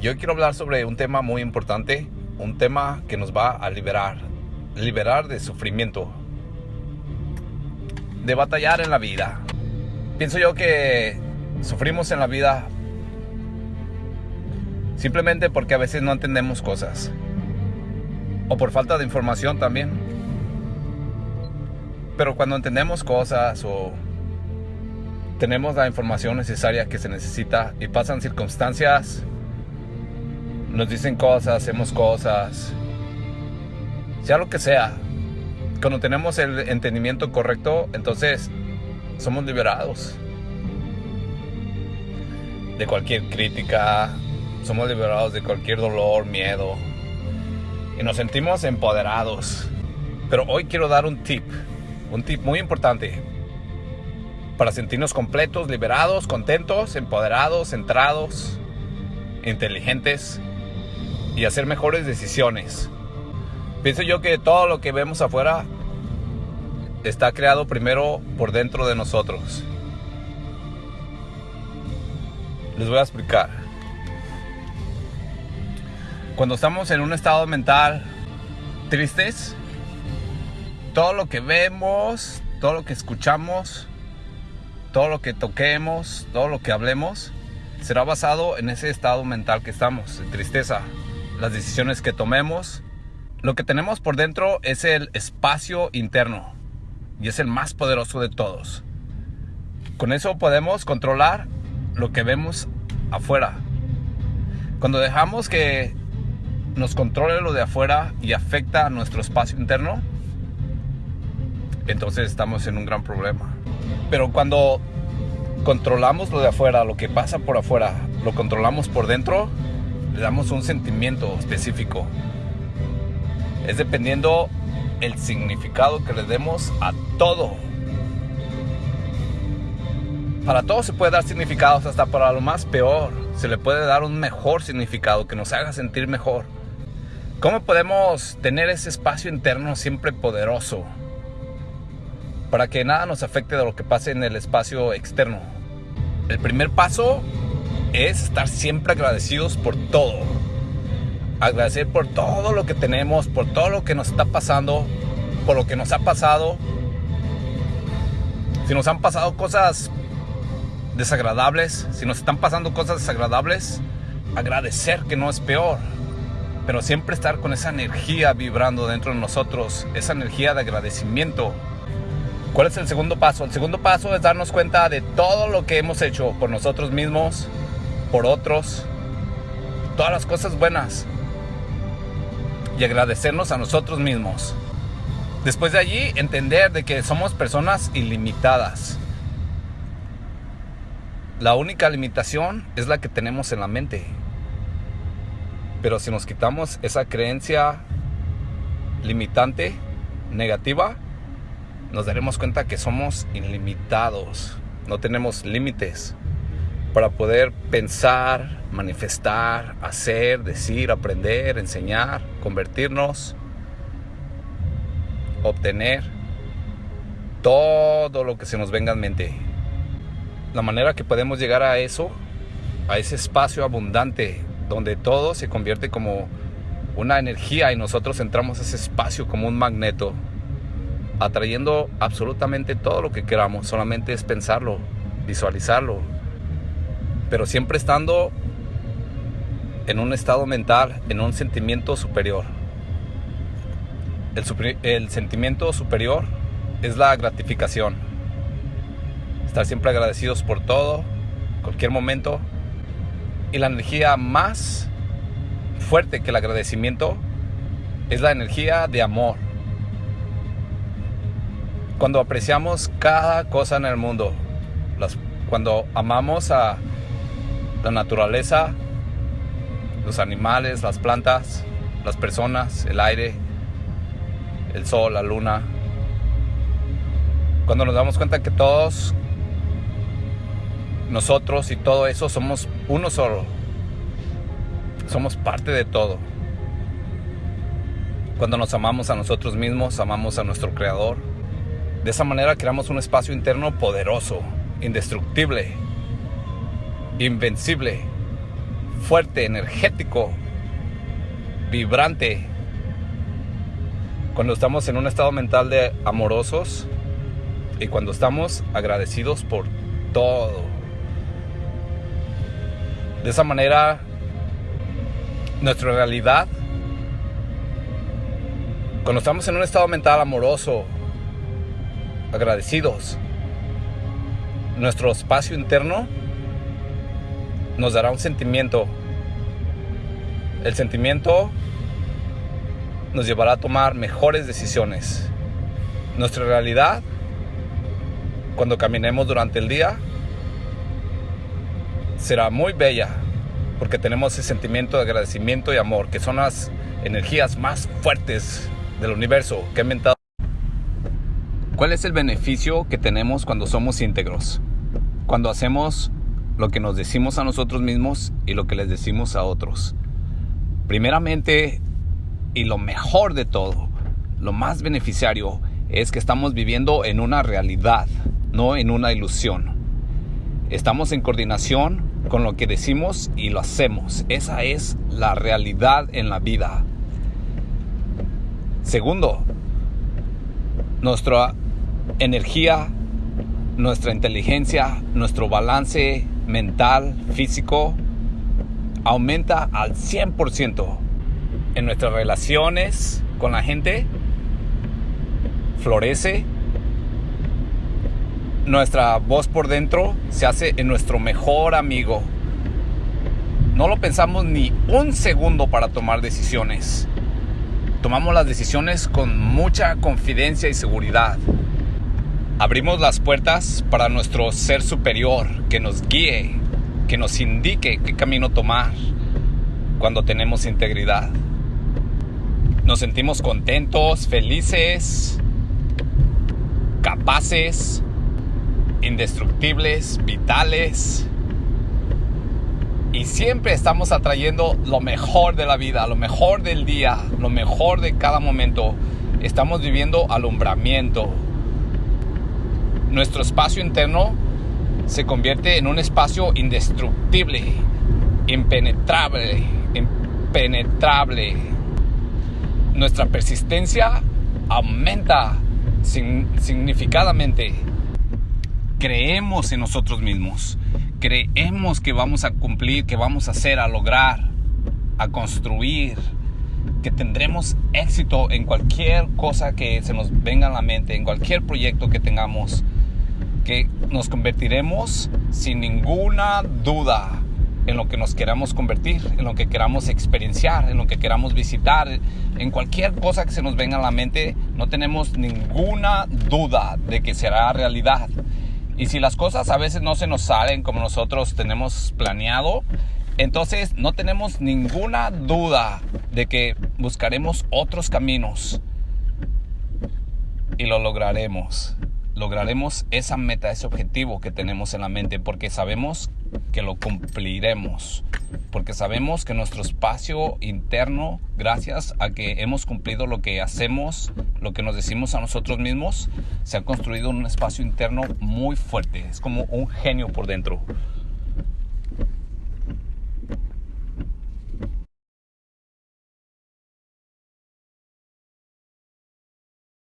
yo quiero hablar sobre un tema muy importante, un tema que nos va a liberar, liberar de sufrimiento, de batallar en la vida. Pienso yo que sufrimos en la vida simplemente porque a veces no entendemos cosas o por falta de información también. Pero cuando entendemos cosas o tenemos la información necesaria que se necesita y pasan circunstancias, nos dicen cosas, hacemos cosas, sea lo que sea, cuando tenemos el entendimiento correcto, entonces somos liberados. De cualquier crítica, somos liberados de cualquier dolor, miedo. Y nos sentimos empoderados. Pero hoy quiero dar un tip, un tip muy importante. Para sentirnos completos, liberados, contentos, empoderados, centrados, inteligentes y hacer mejores decisiones. Pienso yo que todo lo que vemos afuera está creado primero por dentro de nosotros. Les voy a explicar. Cuando estamos en un estado mental tristes, todo lo que vemos, todo lo que escuchamos, todo lo que toquemos, todo lo que hablemos, será basado en ese estado mental que estamos, de tristeza. Las decisiones que tomemos, lo que tenemos por dentro es el espacio interno y es el más poderoso de todos. Con eso podemos controlar lo que vemos afuera. Cuando dejamos que nos controle lo de afuera y afecta a nuestro espacio interno, entonces estamos en un gran problema. Pero cuando controlamos lo de afuera, lo que pasa por afuera, lo controlamos por dentro, le damos un sentimiento específico, es dependiendo el significado que le demos a todo. Para todo se puede dar significados, hasta para lo más peor se le puede dar un mejor significado que nos haga sentir mejor. ¿Cómo podemos tener ese espacio interno siempre poderoso? Para que nada nos afecte de lo que pase en el espacio externo. El primer paso es estar siempre agradecidos por todo agradecer por todo lo que tenemos, por todo lo que nos está pasando, por lo que nos ha pasado. Si nos han pasado cosas desagradables, si nos están pasando cosas desagradables, agradecer que no es peor, pero siempre estar con esa energía vibrando dentro de nosotros, esa energía de agradecimiento. ¿Cuál es el segundo paso? El segundo paso es darnos cuenta de todo lo que hemos hecho por nosotros mismos, por otros, todas las cosas buenas, y agradecernos a nosotros mismos. Después de allí, entender de que somos personas ilimitadas. La única limitación es la que tenemos en la mente. Pero si nos quitamos esa creencia limitante, negativa, nos daremos cuenta que somos ilimitados. No tenemos límites para poder pensar, manifestar, hacer, decir, aprender, enseñar, convertirnos, obtener todo lo que se nos venga en mente. La manera que podemos llegar a eso, a ese espacio abundante donde todo se convierte como una energía y nosotros entramos a ese espacio como un magneto, atrayendo absolutamente todo lo que queramos, solamente es pensarlo, visualizarlo, pero siempre estando en un estado mental, en un sentimiento superior. El, sentimiento superior es la gratificación. Estar siempre agradecidos por todo, cualquier momento. Y la energía más fuerte que el agradecimiento es la energía de amor. Cuando apreciamos cada cosa en el mundo, cuando amamos a la naturaleza, los animales, las plantas, las personas, el aire, el sol, la luna. Cuando nos damos cuenta que todos nosotros y todo eso somos uno solo. Somos parte de todo. Cuando nos amamos a nosotros mismos, amamos a nuestro Creador. De esa manera creamos un espacio interno poderoso, indestructible, invencible, fuerte, energético, vibrante. Cuando estamos en un estado mental de amorosos y cuando estamos agradecidos por todo. De esa manera, nuestra realidad, cuando estamos en un estado mental amoroso, agradecidos, nuestro espacio interno nos dará un sentimiento. El sentimiento nos llevará a tomar mejores decisiones. Nuestra realidad, cuando caminemos durante el día, será muy bella porque tenemos ese sentimiento de agradecimiento y amor, que son las energías más fuertes del universo que he inventado. ¿Cuál es el beneficio que tenemos cuando somos íntegros? Cuando hacemos lo que nos decimos a nosotros mismos y lo que les decimos a otros. Primeramente, y lo mejor de todo, lo más beneficiario, es que estamos viviendo en una realidad, no en una ilusión. Estamos en coordinación con lo que decimos y lo hacemos. Esa es la realidad en la vida. Segundo, nuestra energía, nuestra inteligencia, nuestro balance mental, físico, aumenta al 100% en nuestras relaciones con la gente, florece, nuestra voz por dentro se hace en nuestro mejor amigo. No lo pensamos ni un segundo para tomar decisiones. Tomamos las decisiones con mucha confidencia y seguridad. Abrimos las puertas para nuestro ser superior que nos guíe, que nos indique qué camino tomar cuando tenemos integridad. Nos sentimos contentos, felices, capaces, indestructibles, vitales. Y siempre estamos atrayendo lo mejor de la vida, lo mejor del día, lo mejor de cada momento. Estamos viviendo alumbramiento, nuestro espacio interno se convierte en un espacio indestructible, impenetrable, impenetrable. Nuestra persistencia aumenta significadamente. Creemos en nosotros mismos. Creemos que vamos a cumplir, que vamos a hacer, a lograr, a construir, que tendremos éxito en cualquier cosa que se nos venga a la mente, en cualquier proyecto que tengamos que nos convertiremos sin ninguna duda en lo que nos queramos convertir, en lo que queramos experienciar, en lo que queramos visitar, en cualquier cosa que se nos venga a la mente, no tenemos ninguna duda de que será realidad. Y si las cosas a veces no se nos salen como nosotros tenemos planeado, entonces no tenemos ninguna duda de que buscaremos otros caminos y lo lograremos lograremos esa meta, ese objetivo que tenemos en la mente, porque sabemos que lo cumpliremos, porque sabemos que nuestro espacio interno, gracias a que hemos cumplido lo que hacemos, lo que nos decimos a nosotros mismos, se ha construido un espacio interno muy fuerte, es como un genio por dentro.